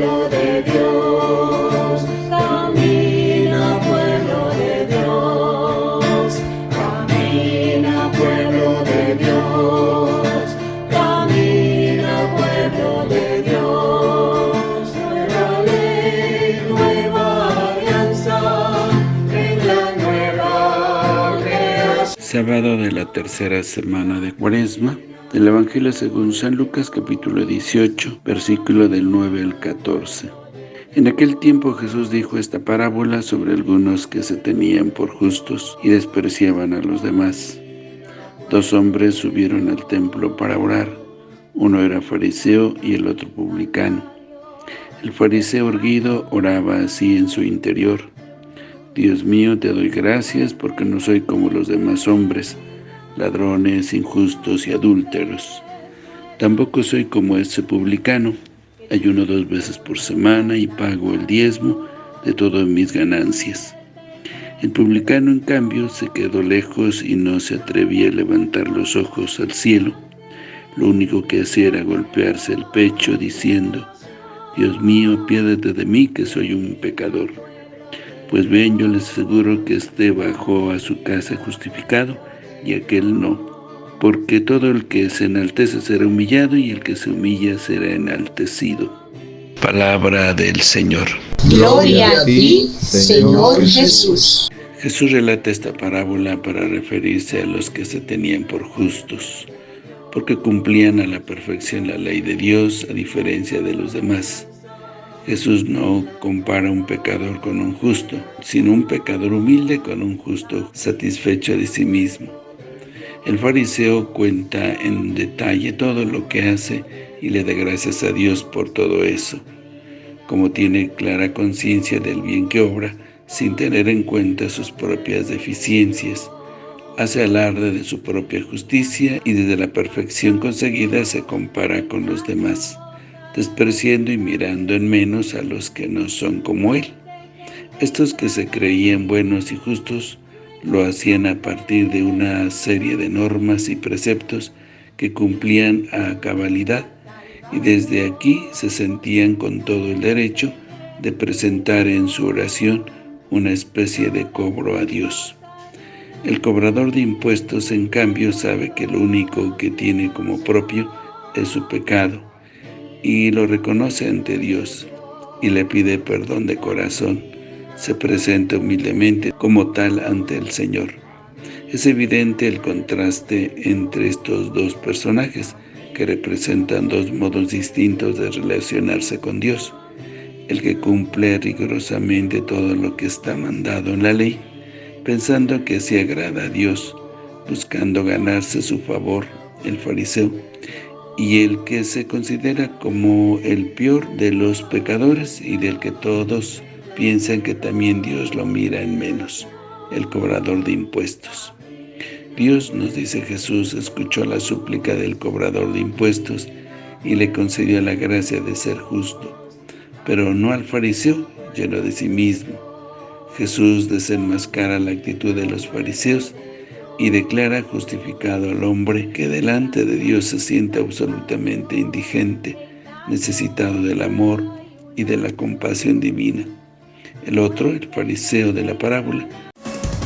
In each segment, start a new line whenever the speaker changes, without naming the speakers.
pueblo de Dios, camina pueblo de Dios, camina pueblo de Dios, camina pueblo de Dios, nueva ley, nueva alianza, en la nueva creación.
Sábado de la tercera semana de Cuaresma, del Evangelio según San Lucas capítulo 18, versículo del 9 al 14. En aquel tiempo Jesús dijo esta parábola sobre algunos que se tenían por justos y despreciaban a los demás. Dos hombres subieron al templo para orar. Uno era fariseo y el otro publicano. El fariseo erguido oraba así en su interior. Dios mío, te doy gracias porque no soy como los demás hombres, ladrones, injustos y adúlteros. Tampoco soy como ese publicano. Ayuno dos veces por semana y pago el diezmo de todas mis ganancias. El publicano, en cambio, se quedó lejos y no se atrevía a levantar los ojos al cielo. Lo único que hacía era golpearse el pecho diciendo, Dios mío, piérdete de mí que soy un pecador. Pues bien, yo les aseguro que este bajó a su casa justificado y aquel no. Porque todo el que se enaltece será humillado y el que se humilla será enaltecido. Palabra del Señor.
Gloria a ti, Señor Jesús.
Jesús relata esta parábola para referirse a los que se tenían por justos, porque cumplían a la perfección la ley de Dios a diferencia de los demás. Jesús no compara un pecador con un justo, sino un pecador humilde con un justo satisfecho de sí mismo. El fariseo cuenta en detalle todo lo que hace y le da gracias a Dios por todo eso. Como tiene clara conciencia del bien que obra, sin tener en cuenta sus propias deficiencias, hace alarde de su propia justicia y desde la perfección conseguida se compara con los demás, despreciando y mirando en menos a los que no son como él. Estos que se creían buenos y justos lo hacían a partir de una serie de normas y preceptos que cumplían a cabalidad y desde aquí se sentían con todo el derecho de presentar en su oración una especie de cobro a Dios. El cobrador de impuestos, en cambio, sabe que lo único que tiene como propio es su pecado y lo reconoce ante Dios y le pide perdón de corazón se presenta humildemente como tal ante el Señor. Es evidente el contraste entre estos dos personajes, que representan dos modos distintos de relacionarse con Dios. El que cumple rigurosamente todo lo que está mandado en la ley, pensando que así agrada a Dios, buscando ganarse su favor, el fariseo, y el que se considera como el peor de los pecadores y del que todos piensan que también Dios lo mira en menos, el cobrador de impuestos. Dios, nos dice Jesús, escuchó la súplica del cobrador de impuestos y le concedió la gracia de ser justo, pero no al fariseo, lleno de sí mismo. Jesús desenmascara la actitud de los fariseos y declara justificado al hombre que delante de Dios se siente absolutamente indigente, necesitado del amor y de la compasión divina. El otro, el fariseo de la parábola,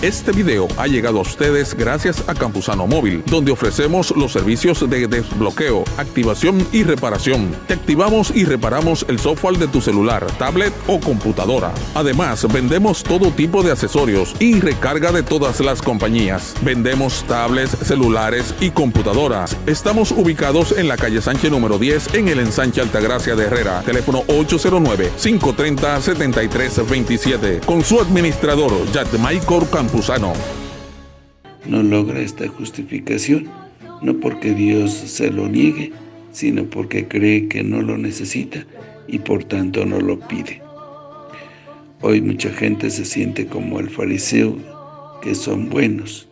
este video ha llegado a ustedes gracias a Campusano Móvil, donde ofrecemos los servicios de desbloqueo, activación y reparación. Te activamos y reparamos el software de tu celular, tablet o computadora. Además, vendemos todo tipo de accesorios y recarga de todas las compañías. Vendemos tablets, celulares y computadoras. Estamos ubicados en la calle Sánchez número 10 en el ensanche Altagracia de Herrera. Teléfono 809-530-7327. Con su administrador, Michael
No logra esta justificación, no porque Dios se lo niegue, sino porque cree que no lo necesita y por tanto no lo pide. Hoy mucha gente se siente como el fariseo, que son buenos,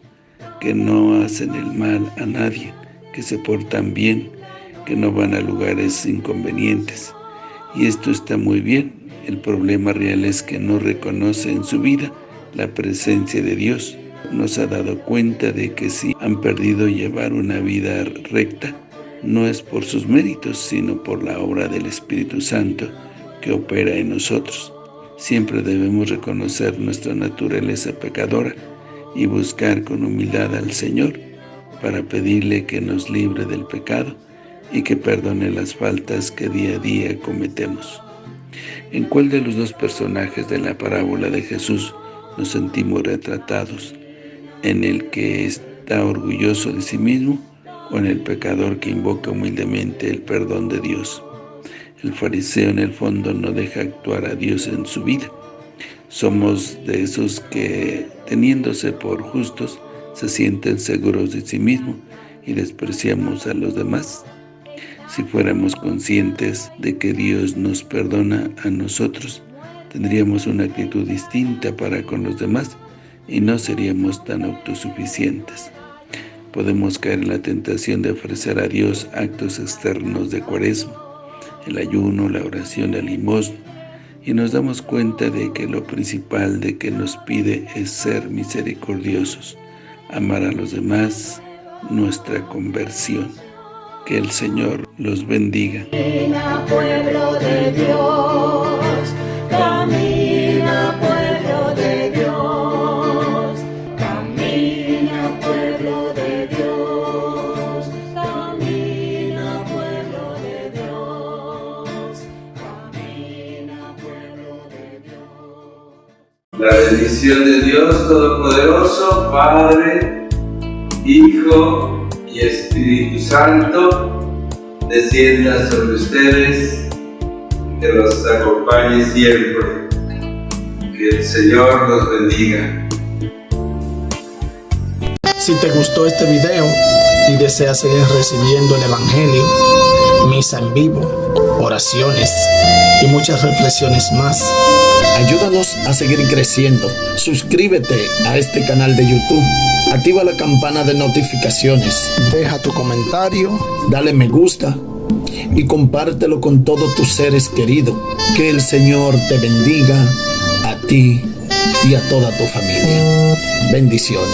que no hacen el mal a nadie, que se portan bien, que no van a lugares inconvenientes. Y esto está muy bien, el problema real es que no reconoce en su vida la presencia de Dios. Nos ha dado cuenta de que si han perdido llevar una vida recta, no es por sus méritos, sino por la obra del Espíritu Santo, que opera en nosotros. Siempre debemos reconocer nuestra naturaleza pecadora y buscar con humildad al Señor para pedirle que nos libre del pecado y que perdone las faltas que día a día cometemos. ¿En cuál de los dos personajes de la parábola de Jesús nos sentimos retratados? ¿En el que está orgulloso de sí mismo o en el pecador que invoca humildemente el perdón de Dios? El fariseo en el fondo no deja actuar a Dios en su vida. Somos de esos que, teniéndose por justos, se sienten seguros de sí mismo y despreciamos a los demás. Si fuéramos conscientes de que Dios nos perdona a nosotros, tendríamos una actitud distinta para con los demás y no seríamos tan autosuficientes. Podemos caer en la tentación de ofrecer a Dios actos externos de cuaresma, el ayuno, la oración, el limosna, y nos damos cuenta de que lo principal de que nos pide es ser misericordiosos, amar a los demás, nuestra conversión. Que el Señor los bendiga.
Pueblo de Dios,
La bendición de Dios Todopoderoso, Padre, Hijo y Espíritu Santo, descienda sobre ustedes, que los acompañe siempre. Que el Señor los bendiga.
Si te gustó este video y deseas seguir recibiendo el Evangelio, misa en vivo, oraciones y muchas reflexiones más, ayúdanos a seguir creciendo. Suscríbete a este canal de YouTube, activa la campana de notificaciones, deja tu comentario, dale me gusta y compártelo con todos tus seres queridos. Que el Señor te bendiga a ti y a toda tu familia. Bendiciones.